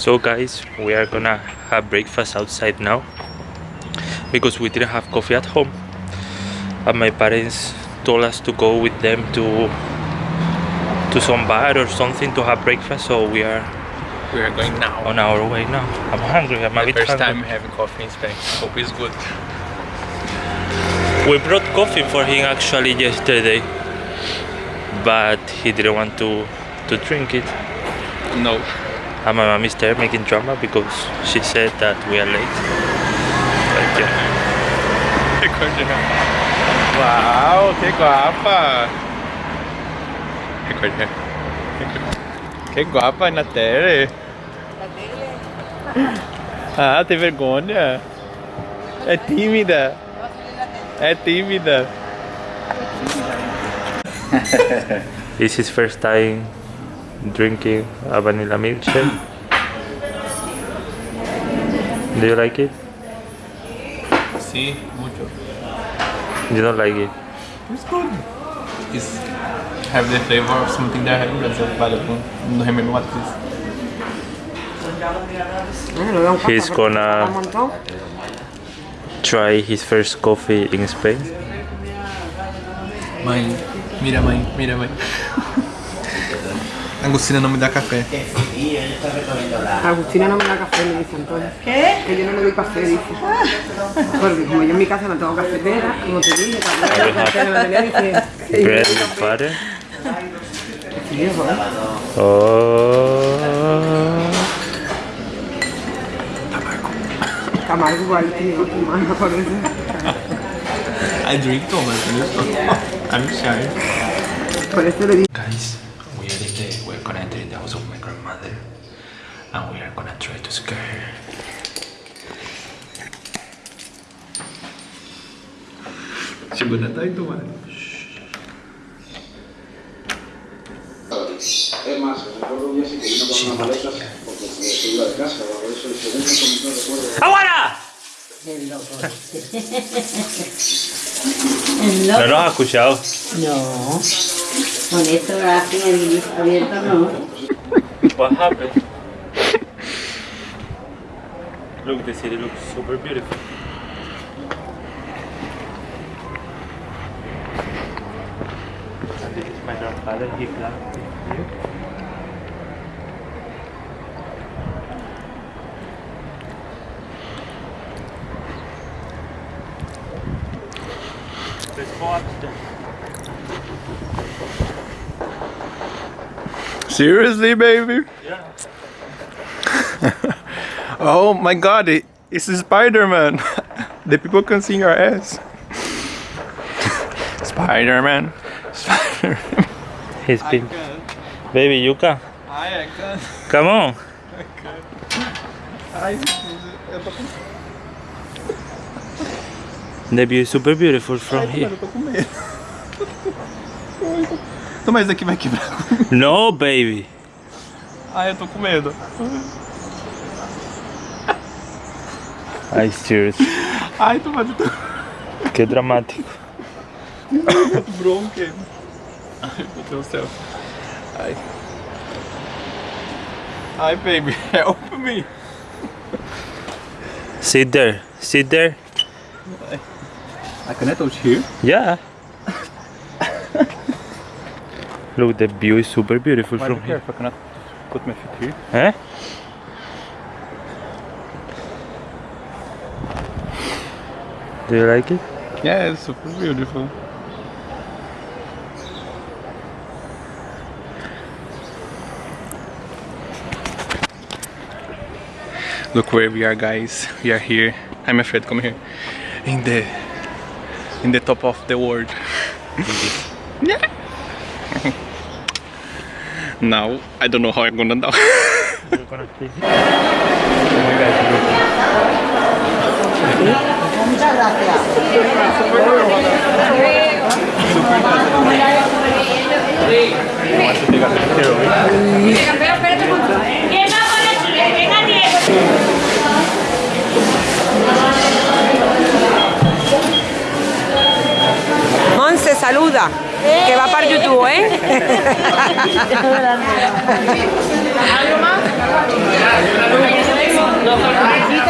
So guys, we are gonna have breakfast outside now because we didn't have coffee at home. And my parents told us to go with them to to some bar or something to have breakfast. So we are We are going now. on our way now. I'm hungry. I'm a My bit first hungry. time having coffee in Spain. Hope it's good. We brought coffee for him actually yesterday, but he didn't want to to drink it. No. And uh, my mom is there making drama because she said that we are late. But yeah. Wow, que guapa! Recorde. Que guapa, Natere. Ah, tem vergonha? É tímida. É tímida. This is first time drinking a vanilla milkshake. Do you like it? Sim, muito. You don't like it? It's good. It's have the flavor of something that I have in Brazil. Vale, não, não remember what it is. He's gonna try his first coffee in Spain. Mãe, mira mãe, mira mãe. Agostina não me dá café. Agustina no me da café, me dice Antonio. ¿Qué? Que yo no le doy café, dice. Porque como yo en mi casa no tengo cafetera, como te dije, también la Bread no with butter. Oh. Camargo igual, tío, tu mano, por eso. I drink Thomas, I'm shy. Por eso le dije... gonna try to scare her. Es más, recuerdo un día que vino con unas maletas porque se iba de casa o algo de eso y según me comentó recuerdo ¡Aguara! No nos ha escuchado. No, con esto abierto no. What happened? Look, the city looks super beautiful. And this is my grandfather, he planted here. Let's go upstairs. Seriously, baby? Yeah. Oh my god, it, it's Spider-Man. the people can see your ass. Spider-Man. Spider-Man. He's been. Baby Yuka, Ai, I can. come on. Ai, eu tô com, The view is super beautiful from here. eu tô com mas aqui vai quebrar. No, baby. Ai, eu tô com medo. Ai, serious. Ai, Tomás, eu tô Que dramático. com bronca. Ai, meu Deus do céu. Ai. Ai, baby, help me. Sit there. Sit there. I can I touch here? Yeah. Look, the view is super beautiful Why from be here. careful, I cannot put my feet here. Eh? Do you like it? Yeah, it's super beautiful. Look where we are guys. We are here. I'm afraid come here. In the in the top of the world. Yeah. now I don't know how I'm gonna do. You're gonna see. Oh my God, look. Monse, saluda. Que va para YouTube, ¿eh?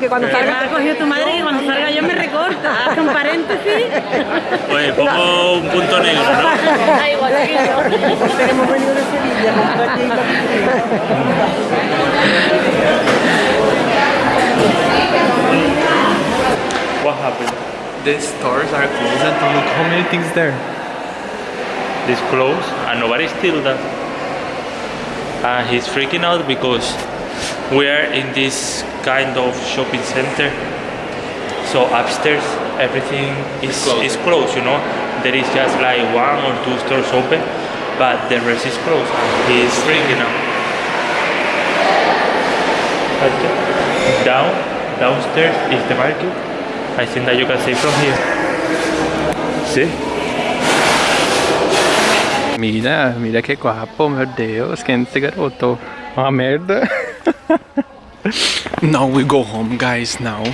que cuando Que me salga... ha cogido tu madre que cuando salga yo me recorta. Hace un paréntesis. Oye, pongo un punto negro, ¿no? Da igual, Hemos venido de Sevilla, What happened? The stores are closed and look how many things there. This close and nobody steal that. And he's freaking out because we are in this kind of shopping center. So upstairs everything is Closed. is closed, you know. There is just like one or two stores open, but the rest is closed. And he's freaking out. Okay. Down, downstairs is the market. I think that you can see from here. See? Mira, mira que guapo, meu Deus, quem é esse garoto? Uma ah, merda. now we go home, guys, now.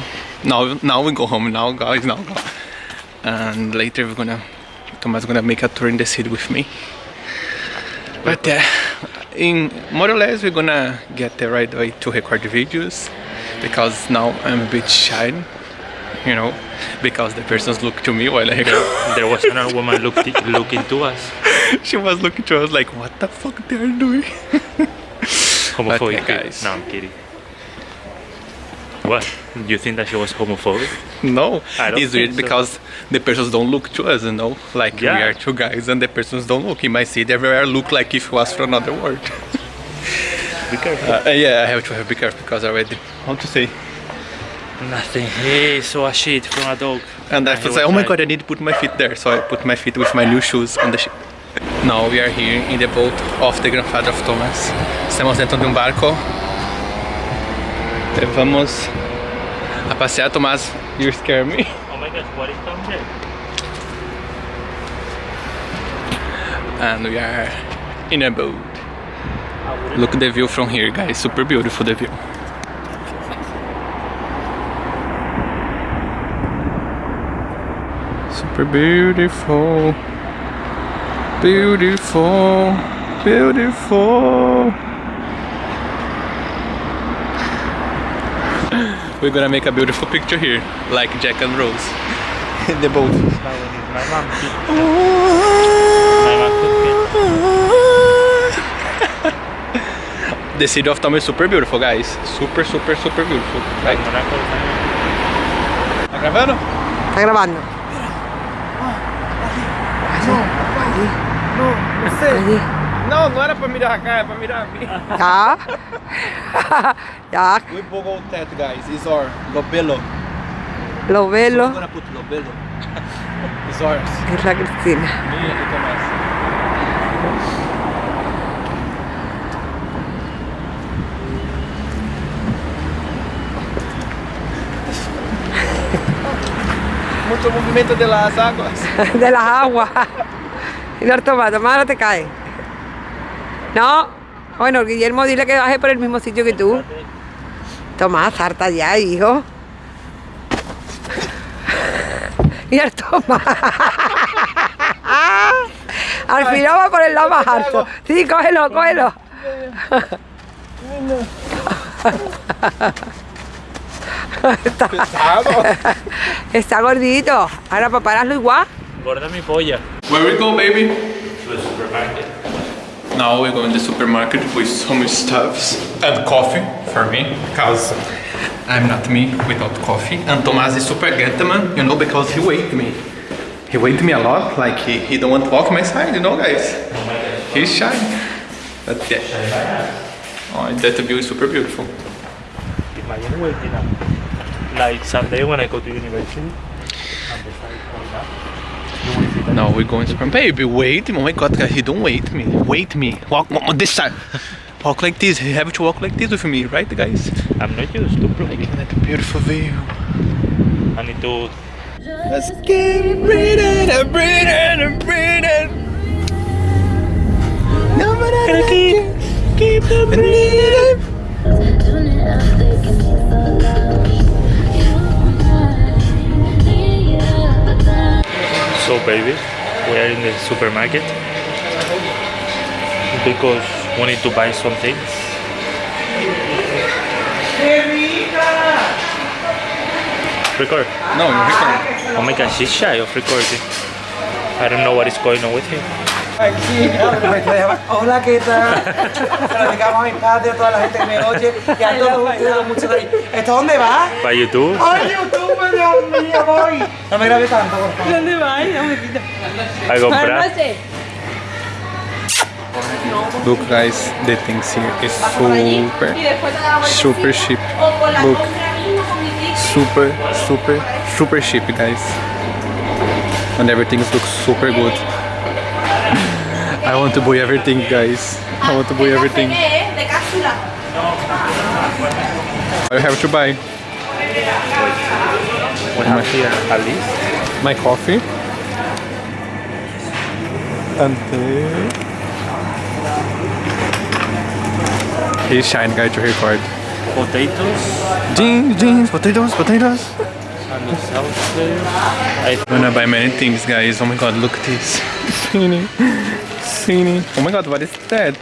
Now, now we go home, now, guys, now. Go. And later we're gonna, Thomas gonna make a tour in the city with me. But uh, in more or less we're gonna get the right way to record videos because now I'm a bit shy, you know, because the persons look to me while I record. There was another woman look, looking to us. she was looking to us like, what the fuck they are doing? Homophobic Okay, guys. No, I'm kidding. What? You think that she was homophobic? no, I don't it's weird so. because the persons don't look to us, you know, like we are two guys and the persons don't look. In my city, everywhere look like if it was from another world. Be careful. Uh, yeah, I have to have be careful because I already, how to say? Nothing. He saw a shit from a dog. And I he was like, oh my god, I need to put my feet there. So I put my feet with my new shoes on the ship. Now we are here in the boat of the grandfather of Thomas. Estamos dentro de um barco. E vamos a passear, Tomás. You scare me. Oh my gosh, what is down there? And we are in a boat. Look the view from here, guys. Super beautiful the view. Super beautiful. Beautiful. Beautiful. We're gonna make a beautiful picture here, like Jack and Rose in the boat. The city of Tom is super beautiful, guys. Super, super, super beautiful. Like, ¿Está grabando? Está grabando. Allí. Não sei. Não, não era pra mirar a cara, era pra mirar a mim. Tá. tá. We bogou o teto, guys. Is our lobelo. Lobelo. Agora puto, lobelo. Is ours. É a Cristina. Muito movimento de las águas. de las águas. Y no toma, toma, ahora te cae. No. Bueno, Guillermo, dile que baje por el mismo sitio que tú. Tomás, harta ya, hijo. Mira el Tomás. Al final va por el lado más alto. Sí, cógelo, cógelo. Está, está gordito. Ahora para pararlo igual. Gorda mi polla. Where we go, baby? To the supermarket. Now we go in the supermarket with some stuffs and coffee for me because I'm not me without coffee. And Tomás is super gentleman, you know, because he wait me. He wait me a lot, like he, he don't want to walk my side, you know, guys. He's shy. But yeah. Oh, that view is super beautiful. Imagine waiting up. Like someday when I go to university. And the side going up. You will see that. Now we're going super. Baby, wait! Oh my God, guys, he don't wait me. Wait me. Walk, walk on this side. walk like this. You have to walk like this with me, right, guys? I'm not used to bro. Look at that beautiful view. I need to Let's keep breathing and breathing and breathing. No, but I gotta keep, keep breathing. So baby, we are in the supermarket because we need to buy some things. Record. No, record. Oh my god, she's shy of recording. I don't know what is going on with him. Aquí, hola, ¿qué tal? Se lo dedicamos a mis padres, a toda la gente que me oye y a todos ustedes, mucho cariño. ¿Esto dónde va? By YouTube. ¡Ay, YouTube, Dios mío, voy! No me grabes tanto, por favor. ¿Dónde vas? No me quita. A comprar. Look guys, the things here is super, super cheap. Look, super, super, super cheap guys. And everything looks super good. I want to buy everything guys. I want to buy everything. I have to buy We have here at least. my coffee. And then... He's shine guy to record. Potatoes Jeans, jeans, potatoes, potatoes. And the sausage. I I'm gonna buy many things, guys. Oh my god, look at this. Cine. Cine. Oh my god, what is that?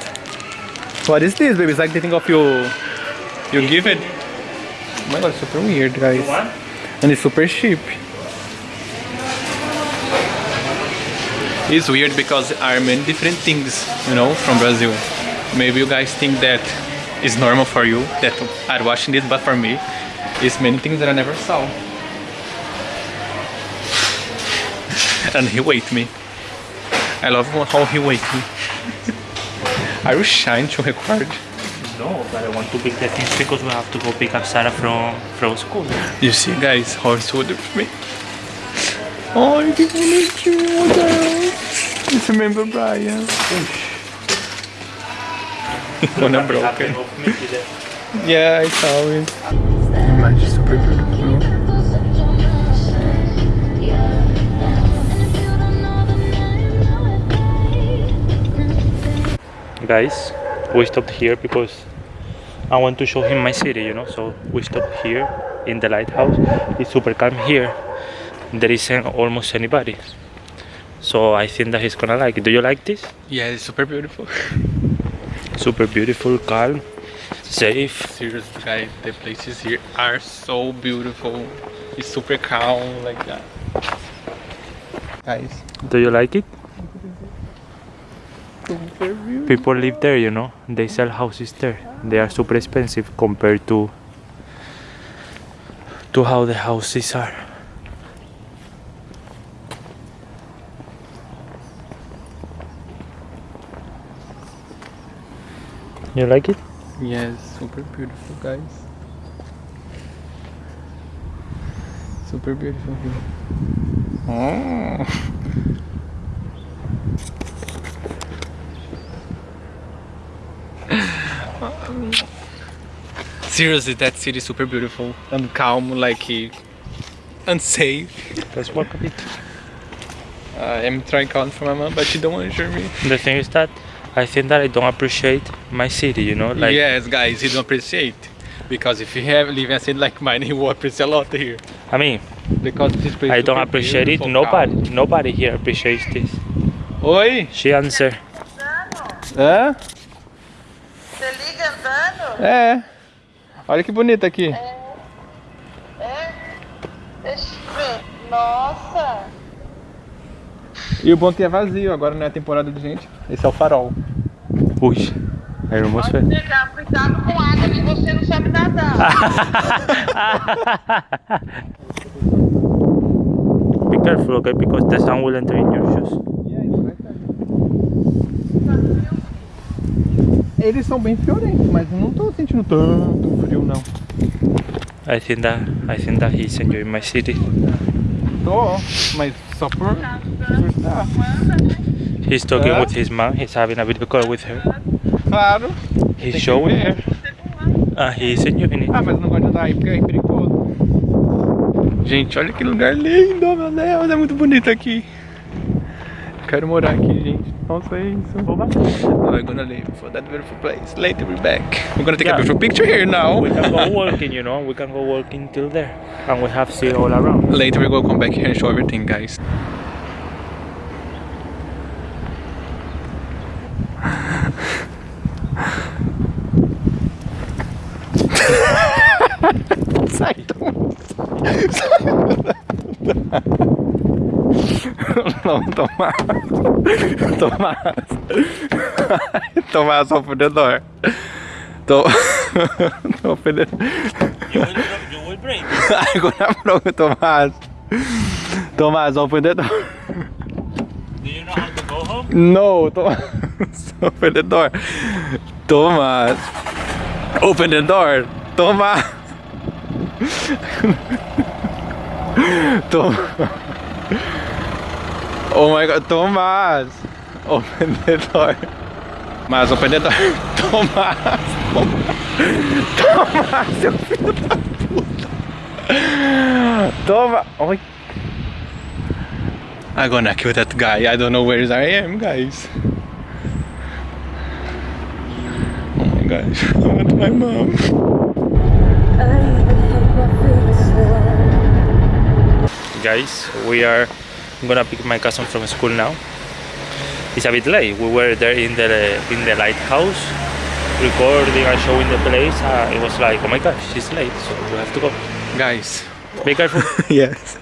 What is this, baby? It's like the thing of you. You give it. Oh my god, it's super weird, guys. And it's super cheap. It's weird because there are many different things, you know, from Brazil. Maybe you guys think that it's normal for you that are watching this, but for me, it's many things that I never saw. And he wait me. I love how he wait me. Are you shy to record? No, but I want to pick the things because we have to go pick up Sarah from from school. You see, guys, how it's ordered for me. Oh, que bonitinho, meu Deus. It's remember Brian. When I'm broken. Yeah, I saw it. Imagine super Guys, we stopped here because I want to show him my city, you know. So we stopped here in the lighthouse. It's super calm here. There isn't almost anybody. So I think that he's gonna like it. Do you like this? Yeah, it's super beautiful. Super beautiful, calm, safe. Seriously, guys, the places here are so beautiful. It's super calm like that. Guys, Do you like it? People live there, you know. They sell houses there. They are super expensive compared to to how the houses are. You like it? Yes, super beautiful, guys. Super beautiful here. Oh. Seriously, that city is super beautiful and calm, like unsafe. Let's walk a bit. I am trying calling for my mom, but she don't want to show me. The thing is that I think that I don't appreciate my city, you know, like yes, guys, you don't appreciate because if you have live in a city like mine, you will appreciate a lot here. I mean, Because this place I don't appreciate it. Nobody, calm. nobody here appreciates this. Oi, She answer. hã? É. Olha que bonito aqui. É? Deixa eu ver. Nossa! E o bom é que é vazio, agora não é temporada de gente. Esse é o farol. Ui, I almost fell. Chegar, cuidado com água que você não sabe nadar. Be careful, okay? Because the sun will enter in your shoes. Eles são bem friorentos, mas não tô sentindo tanto frio não. I think that I think that he's enjoying my city. Tô, mas só por. por estar. He's talking Huh? with his mom. He's having a video call with her. Claro. He's showing her. Uh, he's enjoying it. Ah, mas não gosto de andar aí porque é perigoso. Gente, olha que lugar lindo, meu Deus, é muito bonito aqui. Quero morar aqui, gente. Nossa, é isso. We're gonna leave for that beautiful place. Later we're back. We're gonna take Yeah. a beautiful picture here now. We can go walking, you know. We can go walking till there, and we have sea all around. Later we will come back here and show everything, guys. Sai, Thomas. no, Tomás. Tomás. Tomás, open the door. To eh. open the You will, you break. I'm gonna blow Tomás. Tomás, open the door. Do you know how to go home? No, Tomás. Eh. Open the door. Tomás. Open the door. Tomás. Tom. Oh my god, Tomás. Open the door. Tomás, open the door. Tomás. Tomás, seu filho da puta. Toma. Oi. I'm gonna kill that guy. I don't know where I am, guys. Oh my gosh, I want my mom. Guys, we are gonna pick my cousin from school now. It's a bit late. We were there in the in the lighthouse, recording and showing the place. Uh, it was like, oh my gosh, it's late, so we have to go. Guys, Be careful. yes.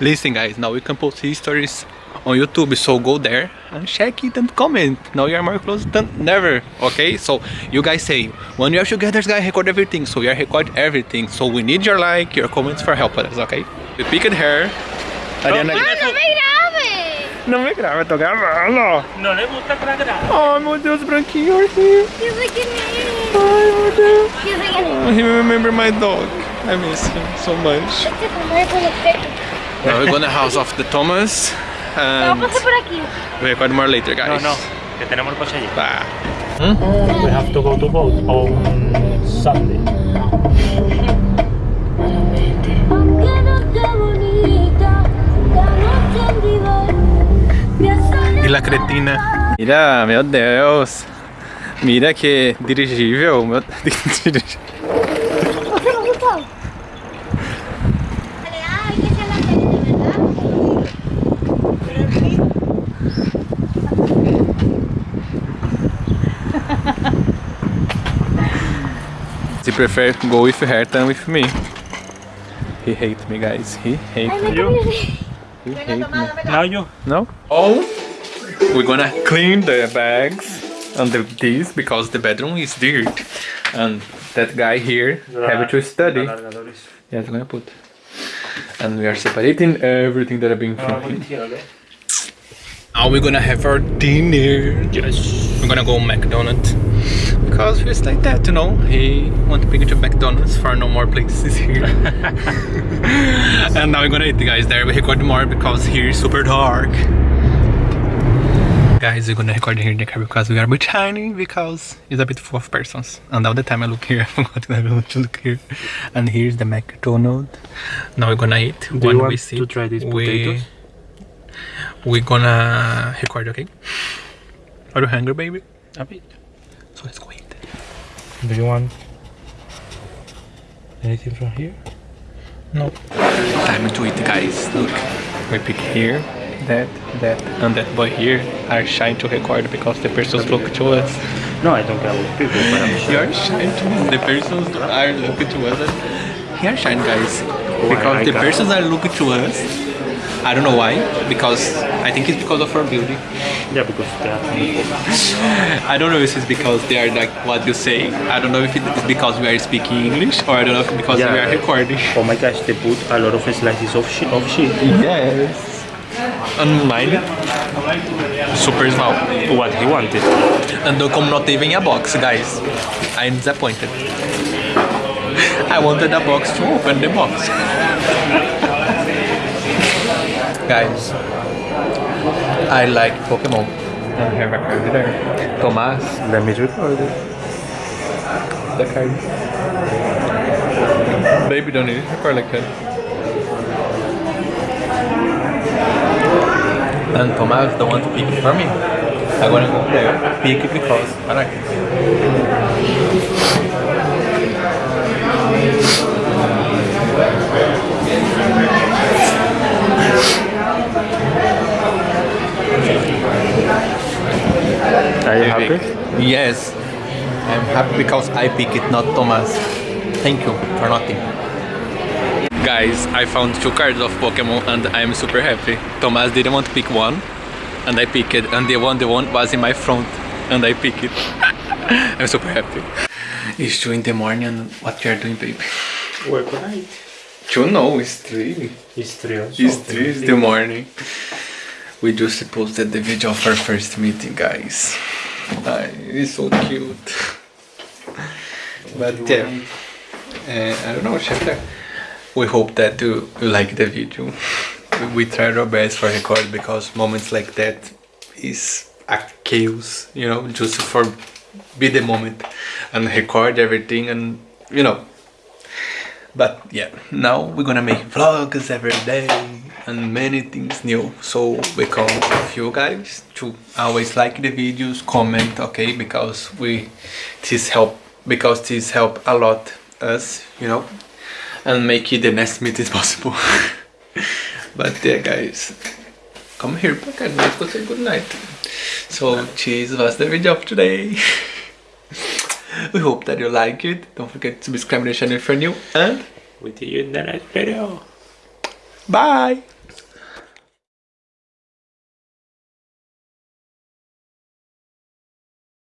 Listen, guys, now we can post histories on YouTube, so go there and check it and comment. Now you are more close than never, okay? So you guys say, when you are together, guys, record everything. So we are record everything. So we need your like, your comments for help us, okay? We picked her. Ariana, ¡No me grabes! no me graba, tô gravando. No le gusta que la grabe. Ai meu Deus, branquinho aqui. Yo sé quién es. Ai meu Deus. Yo sé quién es. Oh, he remember my dog. I miss him so much. Este comer con los petos. Now we're gonna house of the Thomas. Vamos a And pasar por aquí. we record more later, No, guys. no, que tenemos el coche allí. Ah. We have to go to boat on Sunday. E la cretina. Mira, meu Deus. Mira que dirigível. Meu... ¿No. He prefer go with her than with me. He hate me, guys. He hate Ay, me. me cambié. He hate me. Now you. No? Oh, we're gonna clean the bags and the, this because the bedroom is dirt. And that guy here have to study. Yes, I'm gonna put. And we are separating everything that I've been ah, from him. Now we're gonna have our dinner. Yes. We're gonna go McDonald's because it's like that, you know. He want to bring it to McDonald's for no more places here. and now we're gonna eat, guys. There we record more because here is super dark. Guys, we're gonna record here in the car because we are a bit tiny because it's a bit full of persons. And all the time I look here, I forgot that I to look here. And here's the McDonald's. Now we're gonna eat. Do when you we want to try these we- potatoes? We're gonna record, okay? Are you hungry, baby? A bit. So let's go eat. Do you want anything from here? No. Time to eat, guys. Look, we pick here, that, that, and that boy here are shy to record because the persons look to us. No, I don't care about people, but I'm sure. You're shy to the persons are looking to us. Here shine, guys, because I the persons are looking to us. I don't know why, because I think it's because of our beauty. Yeah, because they are. I don't know if it's because they are like what you say. I don't know if it's because we are speaking English or I don't know if because we are recording. Oh my gosh, they put a lot of slices of shit. Of shit. Yes. And mine, super small. What he wanted. And don't come not even a box, guys. I'm disappointed. I wanted a box to open the box. guys, I like Pokemon. I have a card there. Thomas, Let me record it. the card. Baby, don't need a card like that. And Thomas don't want to pick it for me. I'm gonna go there, pick it because I like it. Are you happy? Yes, I'm happy because I pick it, not Thomas. Thank you for nothing. Guys, I found two cards of Pokemon and I'm super happy. Thomas didn't want to pick one and I picked it and the one the one was in my front and I picked it. I'm super happy. It's two in the morning and what you are doing baby? Work night. Two no, it's three. It's three also. It's three in the morning. We just posted the video of our first meeting guys. Ah, it's so cute. But yeah, uh, I don't know, Shefta. We hope that you, like the video. We, tried our best for record because moments like that is a chaos, you know, just for be the moment and record everything and you know. But yeah, now we're gonna make vlogs every day and many things new. So we come with you guys to always like the videos, comment, okay, because we this help because this help a lot us, you know, and make it the next meeting possible. but yeah, guys, come here back and let's go say good night. So, cheese was the video of today. we hope that you like it. Don't forget to subscribe to the channel if you're new, and we'll see you in the next video. bye.